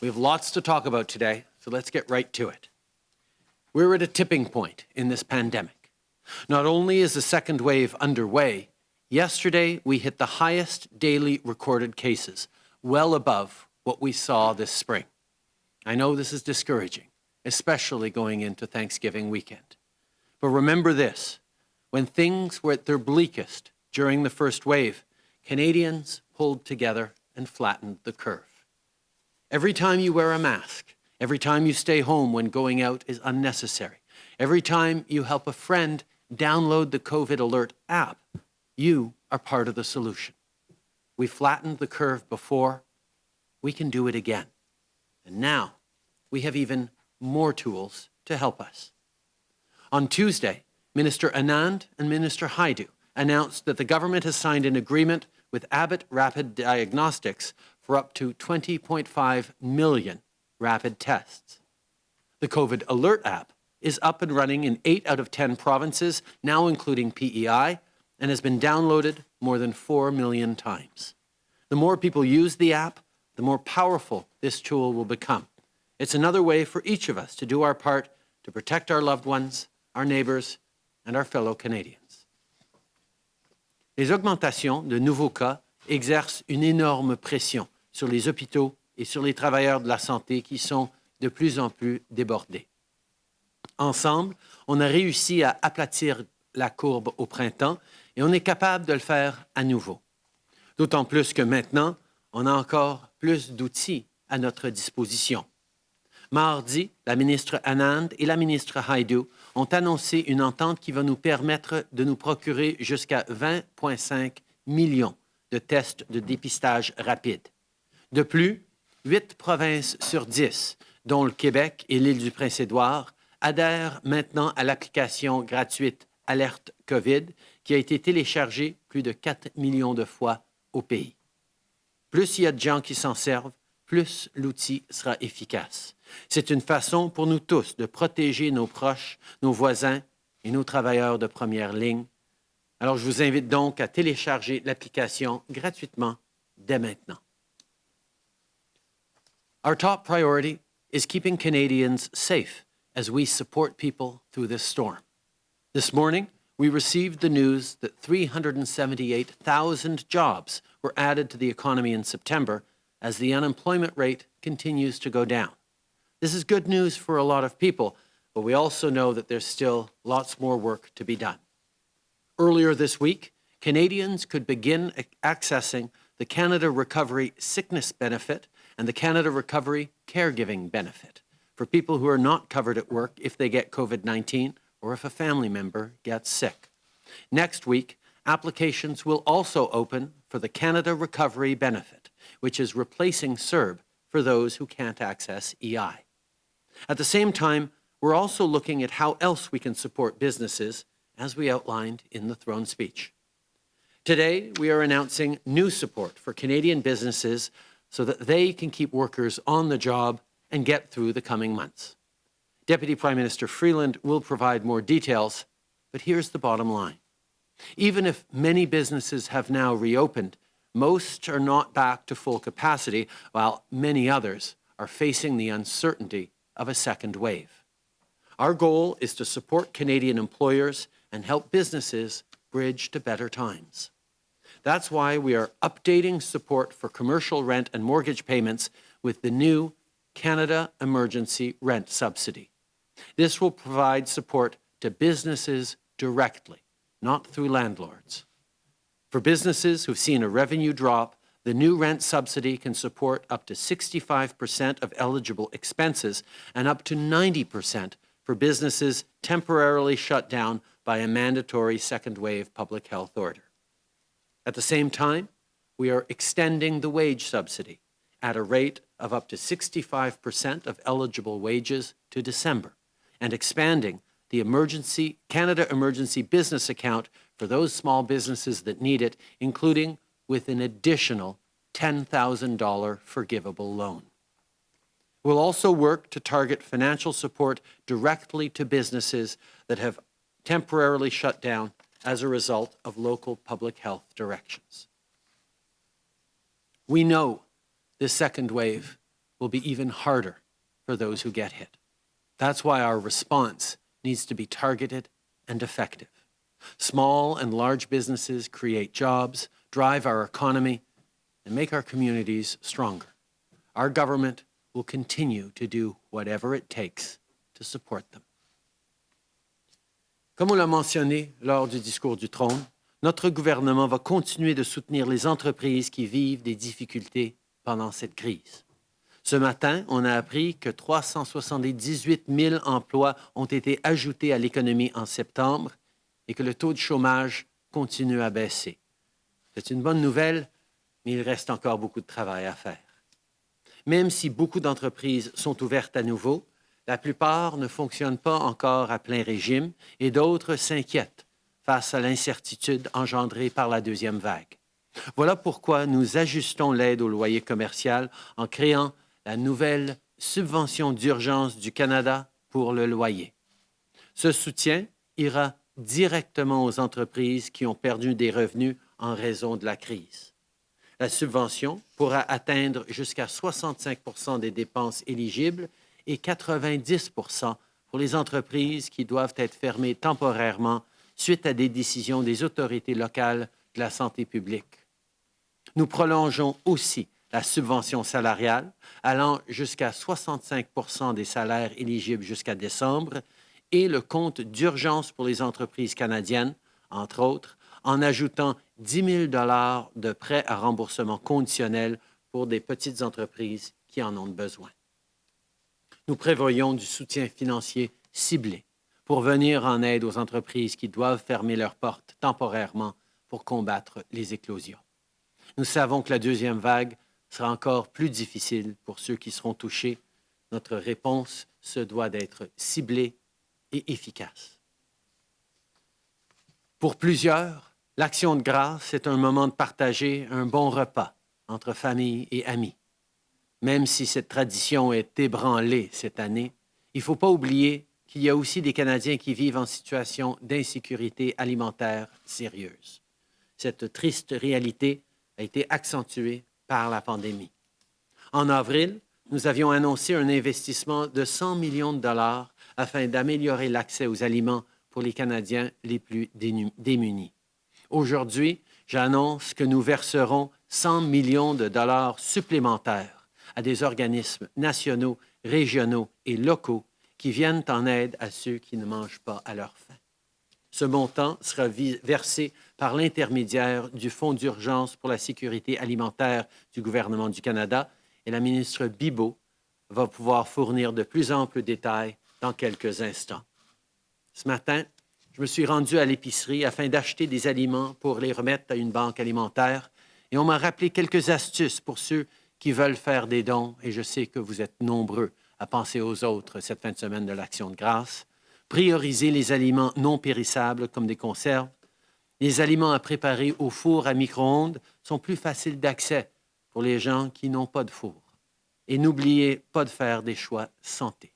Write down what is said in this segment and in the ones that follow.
We have lots to talk about today, so let's get right to it. We're at a tipping point in this pandemic. Not only is the second wave underway, yesterday we hit the highest daily recorded cases, well above what we saw this spring. I know this is discouraging, especially going into Thanksgiving weekend. But remember this, when things were at their bleakest during the first wave, Canadians pulled together and flattened the curve. Every time you wear a mask, every time you stay home when going out is unnecessary, every time you help a friend download the COVID Alert app, you are part of the solution. We flattened the curve before, we can do it again. And now we have even more tools to help us. On Tuesday, Minister Anand and Minister Hajdu announced that the government has signed an agreement with Abbott Rapid Diagnostics for up to 20.5 million rapid tests. The COVID Alert app is up and running in 8 out of 10 provinces, now including PEI, and has been downloaded more than 4 million times. The more people use the app, the more powerful this tool will become. It's another way for each of us to do our part to protect our loved ones, our neighbours, and our fellow Canadians. Les augmentations de nouveaux cas exercent une énorme pression sur les hôpitaux et sur les travailleurs de la santé qui sont de plus en plus débordés. Ensemble, on a réussi à aplatir la courbe au printemps et on est capable de le faire à nouveau. D'autant plus que maintenant, on a encore plus d'outils à notre disposition. Mardi, la ministre Anand et la ministre Haidu ont annoncé une entente qui va nous permettre de nous procurer jusqu'à 20,5 millions de tests de dépistage rapide. De plus, huit provinces sur dix, dont le Québec et l'île du Prince-Édouard, adhèrent maintenant à l'application gratuite Alerte COVID qui a été téléchargée plus de 4 millions de fois au pays. Plus il y a de gens qui s'en servent, plus l'outil sera efficace. C'est une façon pour nous tous de protéger nos proches, nos voisins et nos travailleurs de première ligne. Alors, je vous invite donc à télécharger l'application gratuitement dès maintenant. Our top priority is keeping Canadians safe as we support people through this storm. This morning, we received the news that 378,000 jobs were added to the economy in September as the unemployment rate continues to go down. This is good news for a lot of people, but we also know that there's still lots more work to be done. Earlier this week, Canadians could begin accessing the Canada Recovery Sickness Benefit and the Canada Recovery Caregiving Benefit for people who are not covered at work if they get COVID-19 or if a family member gets sick. Next week, applications will also open for the Canada Recovery Benefit, which is replacing CERB for those who can't access EI. At the same time, we're also looking at how else we can support businesses, as we outlined in the throne speech. Today, we are announcing new support for Canadian businesses so that they can keep workers on the job and get through the coming months. Deputy Prime Minister Freeland will provide more details, but here's the bottom line. Even if many businesses have now reopened, most are not back to full capacity, while many others are facing the uncertainty of a second wave. Our goal is to support Canadian employers and help businesses bridge to better times. That's why we are updating support for commercial rent and mortgage payments with the new Canada Emergency Rent Subsidy. This will provide support to businesses directly, not through landlords. For businesses who've seen a revenue drop, the new rent subsidy can support up to 65% of eligible expenses and up to 90% for businesses temporarily shut down by a mandatory second wave public health order. At the same time, we are extending the wage subsidy at a rate of up to 65% of eligible wages to December and expanding the emergency Canada Emergency Business Account for those small businesses that need it, including with an additional $10,000 forgivable loan. We'll also work to target financial support directly to businesses that have temporarily shut down as a result of local public health directions. We know this second wave will be even harder for those who get hit. That's why our response needs to be targeted and effective. Small and large businesses create jobs, drive our economy, and make our communities stronger. Our government will continue to do whatever it takes to support them. Comme on l'a mentionné lors du discours du trône, notre gouvernement va continuer de soutenir les entreprises qui vivent des difficultés pendant cette crise. Ce matin, on a appris que 378 000 emplois ont été ajoutés à l'économie en septembre et que le taux de chômage continue à baisser. C'est une bonne nouvelle, mais il reste encore beaucoup de travail à faire. Même si beaucoup d'entreprises sont ouvertes à nouveau, la plupart ne fonctionnent pas encore à plein régime et d'autres s'inquiètent face à l'incertitude engendrée par la deuxième vague. Voilà pourquoi nous ajustons l'aide au loyer commercial en créant la nouvelle subvention d'urgence du Canada pour le loyer. Ce soutien ira directement aux entreprises qui ont perdu des revenus en raison de la crise. La subvention pourra atteindre jusqu'à 65% des dépenses éligibles et 90% pour les entreprises qui doivent être fermées temporairement suite à des décisions des autorités locales de la santé publique. Nous prolongeons aussi la subvention salariale, allant jusqu'à 65% des salaires éligibles jusqu'à décembre, et le compte d'urgence pour les entreprises canadiennes, entre autres, en ajoutant 10 000 de prêts à remboursement conditionnel pour des petites entreprises qui en ont besoin. Nous prévoyons du soutien financier ciblé pour venir en aide aux entreprises qui doivent fermer leurs portes temporairement pour combattre les éclosions. Nous savons que la deuxième vague sera encore plus difficile pour ceux qui seront touchés. Notre réponse se doit d'être ciblée et efficace. Pour plusieurs, l'action de grâce est un moment de partager un bon repas entre famille et amis. Même si cette tradition est ébranlée cette année, il ne faut pas oublier qu'il y a aussi des Canadiens qui vivent en situation d'insécurité alimentaire sérieuse. Cette triste réalité a été accentuée par la pandémie. En avril, nous avions annoncé un investissement de 100 millions de dollars afin d'améliorer l'accès aux aliments pour les Canadiens les plus démunis. Aujourd'hui, j'annonce que nous verserons 100 millions de dollars supplémentaires à des organismes nationaux, régionaux et locaux qui viennent en aide à ceux qui ne mangent pas à leur faim. Ce montant sera versé par l'intermédiaire du Fonds d'urgence pour la sécurité alimentaire du gouvernement du Canada et la ministre Bibeau va pouvoir fournir de plus amples détails dans quelques instants. Ce matin, je me suis rendu à l'épicerie afin d'acheter des aliments pour les remettre à une banque alimentaire et on m'a rappelé quelques astuces pour ceux qui veulent faire des dons et je sais que vous êtes nombreux à penser aux autres cette fin de semaine de l'Action de grâce. Prioriser les aliments non périssables comme des conserves, les aliments à préparer au four à micro-ondes sont plus faciles d'accès pour les gens qui n'ont pas de four. Et n'oubliez pas de faire des choix santé.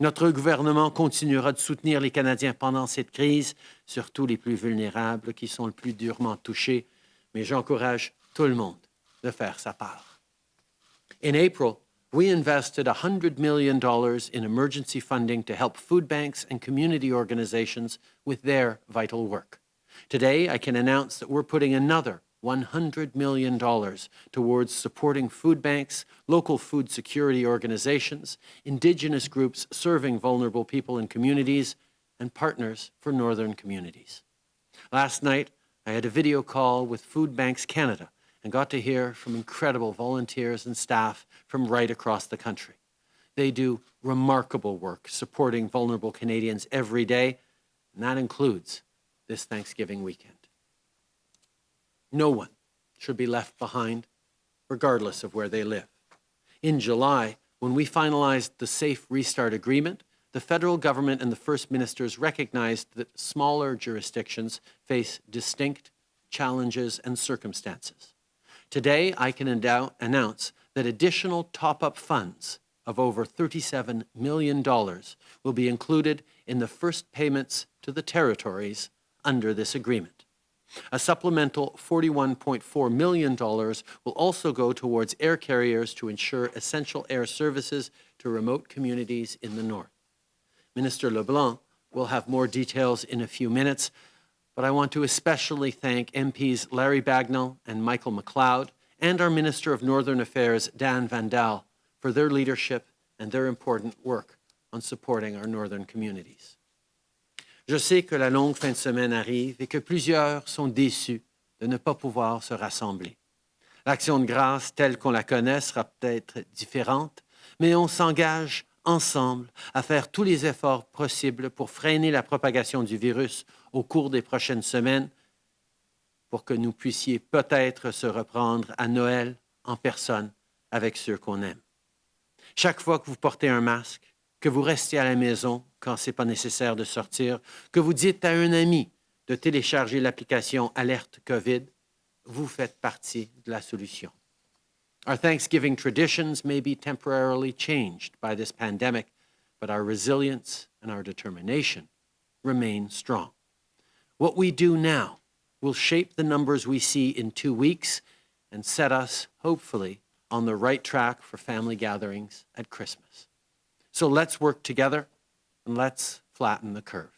Notre gouvernement continuera de soutenir les Canadiens pendant cette crise, surtout les plus vulnérables qui sont le plus durement touchés, mais j'encourage tout le monde de faire sa part. In April, we invested $100 million in emergency funding to help food banks and community organizations with their vital work. Today, I can announce that we're putting another $100 million towards supporting food banks, local food security organizations, Indigenous groups serving vulnerable people and communities, and partners for Northern communities. Last night, I had a video call with Food Banks Canada and got to hear from incredible volunteers and staff from right across the country. They do remarkable work supporting vulnerable Canadians every day, and that includes this Thanksgiving weekend. No one should be left behind, regardless of where they live. In July, when we finalized the Safe Restart Agreement, the federal government and the First Ministers recognized that smaller jurisdictions face distinct challenges and circumstances. Today, I can announce that additional top-up funds of over $37 million will be included in the first payments to the territories under this agreement. A supplemental $41.4 million will also go towards air carriers to ensure essential air services to remote communities in the north. Minister LeBlanc will have more details in a few minutes, but I want to especially thank MPs Larry Bagnall and Michael McLeod and our Minister of Northern Affairs, Dan Vandal, for their leadership and their important work on supporting our northern communities. Je sais que la longue fin de semaine arrive et que plusieurs sont déçus de ne pas pouvoir se rassembler. L'action de grâce telle qu'on la connaît sera peut-être différente, mais on s'engage ensemble à faire tous les efforts possibles pour freiner la propagation du virus au cours des prochaines semaines pour que nous puissions peut-être se reprendre à Noël en personne avec ceux qu'on aime. Chaque fois que vous portez un masque, que vous restez à la maison quand ce n'est pas nécessaire de sortir, que vous dites à un ami de télécharger l'application Alerte COVID, vous faites partie de la solution. Our Thanksgiving traditions may be temporarily changed by this pandemic, but our resilience and our determination remain strong. What we do now will shape the numbers we see in two weeks and set us, hopefully, on the right track for family gatherings at Christmas. So let's work together and let's flatten the curve.